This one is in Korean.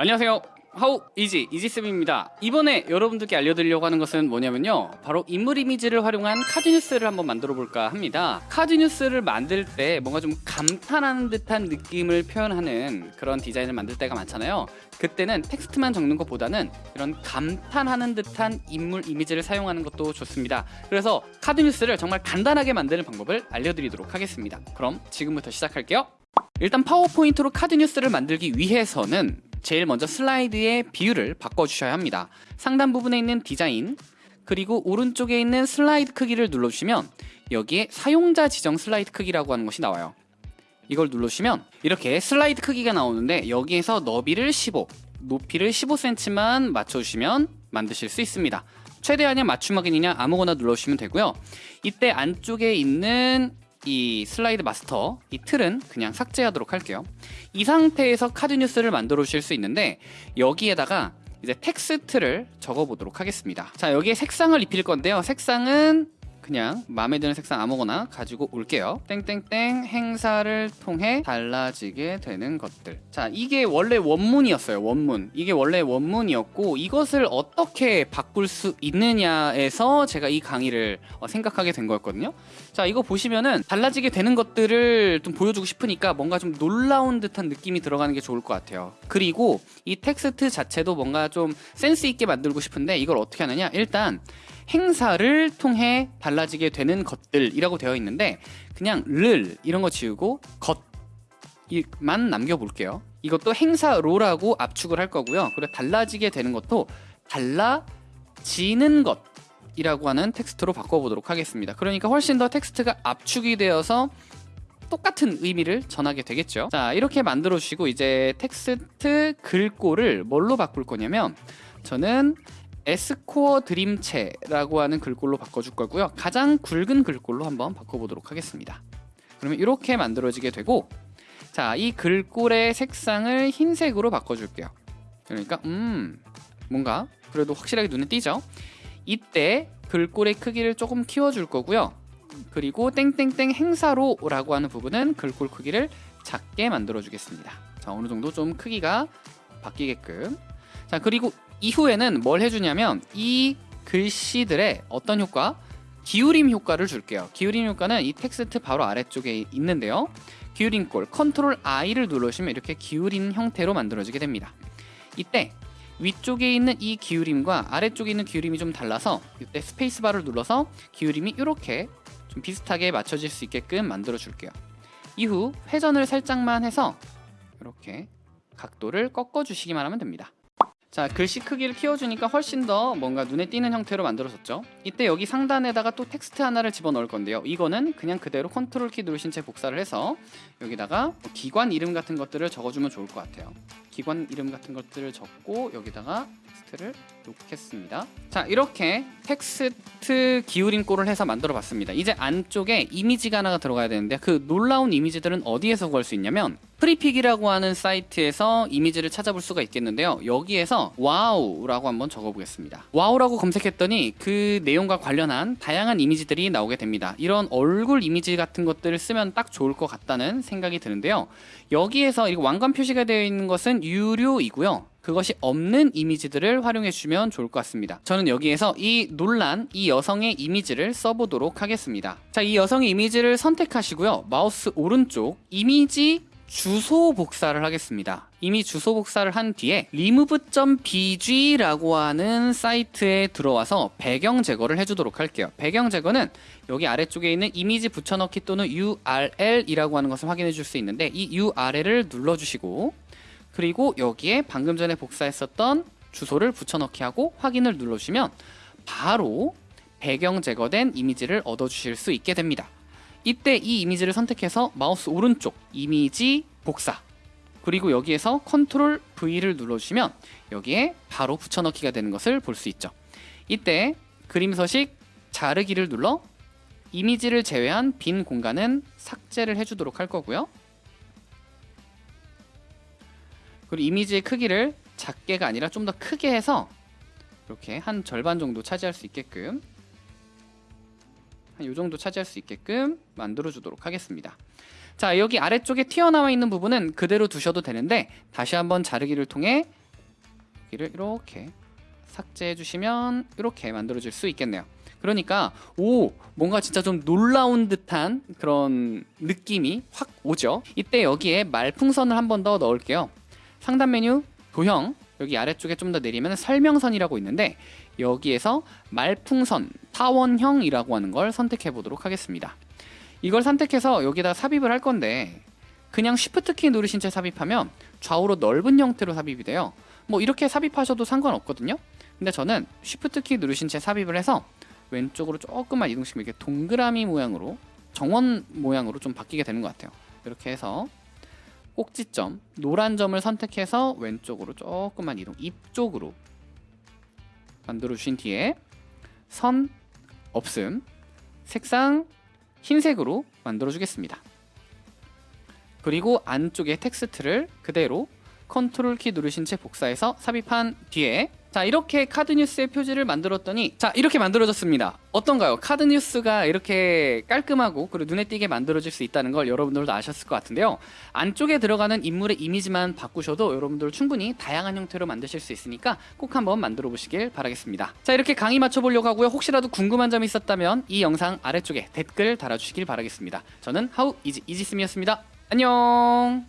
안녕하세요. 하우 이지 이지쌤입니다. 이번에 여러분들께 알려드리려고 하는 것은 뭐냐면요. 바로 인물 이미지를 활용한 카드뉴스를 한번 만들어 볼까 합니다. 카드뉴스를 만들 때 뭔가 좀 감탄하는 듯한 느낌을 표현하는 그런 디자인을 만들 때가 많잖아요. 그때는 텍스트만 적는 것보다는 이런 감탄하는 듯한 인물 이미지를 사용하는 것도 좋습니다. 그래서 카드뉴스를 정말 간단하게 만드는 방법을 알려드리도록 하겠습니다. 그럼 지금부터 시작할게요. 일단 파워포인트로 카드뉴스를 만들기 위해서는 제일 먼저 슬라이드의 비율을 바꿔주셔야 합니다. 상단 부분에 있는 디자인 그리고 오른쪽에 있는 슬라이드 크기를 눌러주시면 여기에 사용자 지정 슬라이드 크기라고 하는 것이 나와요. 이걸 누르시면 이렇게 슬라이드 크기가 나오는데 여기에서 너비를 15, 높이를 15cm만 맞춰주시면 만드실 수 있습니다. 최대한의 맞춤 확인이나 아무거나 눌러주시면 되고요. 이때 안쪽에 있는 이 슬라이드 마스터 이 틀은 그냥 삭제하도록 할게요. 이 상태에서 카드 뉴스를 만들어 주실 수 있는데 여기에다가 이제 텍스트를 적어 보도록 하겠습니다. 자 여기에 색상을 입힐 건데요. 색상은 그냥 마음에 드는 색상 아무거나 가지고 올게요. 땡땡땡 행사를 통해 달라지게 되는 것들. 자 이게 원래 원문이었어요 원문. 이게 원래 원문이었고 이것을 어떻게 바꿀 수 있느냐에서 제가 이 강의를 어, 생각하게 된 거였거든요. 자 이거 보시면은 달라지게 되는 것들을 좀 보여주고 싶으니까 뭔가 좀 놀라운 듯한 느낌이 들어가는 게 좋을 것 같아요. 그리고 이 텍스트 자체도 뭔가 좀 센스 있게 만들고 싶은데 이걸 어떻게 하느냐? 일단 행사를 통해 달라지게 되는 것들이라고 되어 있는데 그냥 를 이런 거 지우고 것만 남겨볼게요. 이것도 행사로라고 압축을 할 거고요. 그리고 달라지게 되는 것도 달라지는 것 이라고 하는 텍스트로 바꿔보도록 하겠습니다. 그러니까 훨씬 더 텍스트가 압축이 되어서 똑같은 의미를 전하게 되겠죠. 자 이렇게 만들어 주시고 이제 텍스트 글꼴을 뭘로 바꿀 거냐면 저는 에스코어 드림체라고 하는 글꼴로 바꿔줄 거고요. 가장 굵은 글꼴로 한번 바꿔보도록 하겠습니다. 그러면 이렇게 만들어지게 되고 자 이 글꼴의 색상을 흰색으로 바꿔줄게요. 그러니까 음 뭔가 그래도 확실하게 눈에 띄죠? 이때 글꼴의 크기를 조금 키워줄 거고요. 그리고 땡땡땡 행사로 라고 하는 부분은 글꼴 크기를 작게 만들어 주겠습니다. 자 어느 정도 좀 크기가 바뀌게끔. 자 그리고 이후에는 뭘 해주냐면 이 글씨들의 어떤 효과? 기울임 효과를 줄게요. 기울임 효과는 이 텍스트 바로 아래쪽에 있는데요. 기울임 꼴 컨트롤 I를 누르시면 이렇게 기울인 형태로 만들어지게 됩니다. 이때 위쪽에 있는 이 기울임과 아래쪽에 있는 기울임이 좀 달라서 이때 스페이스바를 눌러서 기울임이 이렇게 좀 비슷하게 맞춰질 수 있게끔 만들어 줄게요. 이후 회전을 살짝만 해서 이렇게 각도를 꺾어 주시기만 하면 됩니다. 자 글씨 크기를 키워주니까 훨씬 더 뭔가 눈에 띄는 형태로 만들어졌죠. 이때 여기 상단에다가 또 텍스트 하나를 집어넣을 건데요. 이거는 그냥 그대로 컨트롤 키 누르신 채 복사를 해서 여기다가 뭐 기관 이름 같은 것들을 적어주면 좋을 것 같아요 기관 이름 같은 것들을 적고 여기다가 텍스트를 놓겠습니다. 자 이렇게 텍스트 기울임꼴을 해서 만들어 봤습니다. 이제 안쪽에 이미지가 하나가 들어가야 되는데 그 놀라운 이미지들은 어디에서 구할 수 있냐면 Freepik이라고 하는 사이트에서 이미지를 찾아볼 수가 있겠는데요. 여기에서 wow라고 한번 적어보겠습니다. wow라고 검색했더니 그 내용과 관련한 다양한 이미지들이 나오게 됩니다. 이런 얼굴 이미지 같은 것들을 쓰면 딱 좋을 것 같다는 생각이 드는데요. 여기에서 왕관 표시가 되어 있는 것은 유료이고요. 그것이 없는 이미지들을 활용해 주시면 좋을 것 같습니다. 저는 여기에서 이 논란 이 여성의 이미지를 써보도록 하겠습니다. 자이 여성의 이미지를 선택하시고요. 마우스 오른쪽 이미지 주소 복사를 하겠습니다. 이미 주소 복사를 한 뒤에 remove.bg라고 하는 사이트에 들어와서 배경 제거를 해주도록 할게요. 배경 제거는 여기 아래쪽에 있는 이미지 붙여넣기 또는 URL이라고 하는 것을 확인해 줄 수 있는데 이 URL을 눌러주시고 그리고 여기에 방금 전에 복사했었던 주소를 붙여넣기 하고 확인을 눌러주시면 바로 배경 제거된 이미지를 얻어주실 수 있게 됩니다. 이때 이 이미지를 선택해서 마우스 오른쪽 이미지 복사. 그리고 여기에서 컨트롤 V를 눌러주시면 여기에 바로 붙여넣기가 되는 것을 볼 수 있죠. 이때 그림 서식 자르기를 눌러 이미지를 제외한 빈 공간은 삭제를 해주도록 할 거고요 그리고 이미지의 크기를 작게가 아니라 좀 더 크게 해서 이렇게 한 절반 정도 차지할 수 있게끔 이 정도 차지할 수 있게끔 만들어 주도록 하겠습니다 자 여기 아래쪽에 튀어나와 있는 부분은 그대로 두셔도 되는데 다시 한번 자르기를 통해 여기를 이렇게 삭제해 주시면 이렇게 만들어 줄수 있겠네요. 그러니까 오 뭔가 진짜 좀 놀라운 듯한 그런 느낌이 확 오죠. 이때 여기에 말풍선을 한 번 더 넣을게요. 상단 메뉴 도형 여기 아래쪽에 좀 더 내리면 설명선이라고 있는데 여기에서 말풍선 타원형이라고 하는 걸 선택해 보도록 하겠습니다. 이걸 선택해서 여기다 삽입을 할 건데 그냥 Shift 키 누르신 채 삽입하면 좌우로 넓은 형태로 삽입이 돼요. 뭐 이렇게 삽입하셔도 상관없거든요. 근데 저는 Shift 키 누르신 채 삽입을 해서 왼쪽으로 조금만 이동시키면 이렇게 동그라미 모양으로 정원 모양으로 좀 바뀌게 되는 것 같아요. 이렇게 해서 꼭지점 노란 점을 선택해서 왼쪽으로 조금만 이동 입 쪽으로 만들어 주신 뒤에 선 없음 색상 흰색으로 만들어 주겠습니다. 그리고 안쪽에 텍스트를 그대로 컨트롤 키 누르신 채 복사해서 삽입한 뒤에 자 이렇게 카드 뉴스의 표지를 만들었더니 자 이렇게 만들어졌습니다. 어떤가요? 카드 뉴스가 이렇게 깔끔하고 그리고 눈에 띄게 만들어질 수 있다는 걸 여러분들도 아셨을 것 같은데요. 안쪽에 들어가는 인물의 이미지만 바꾸셔도 여러분들 충분히 다양한 형태로 만드실 수 있으니까 꼭 한번 만들어 보시길 바라겠습니다. 자 이렇게 강의 맞춰보려고 하고요. 혹시라도 궁금한 점이 있었다면 이 영상 아래쪽에 댓글 달아주시길 바라겠습니다. 저는 하우 이지 이지스미였습니다. 안녕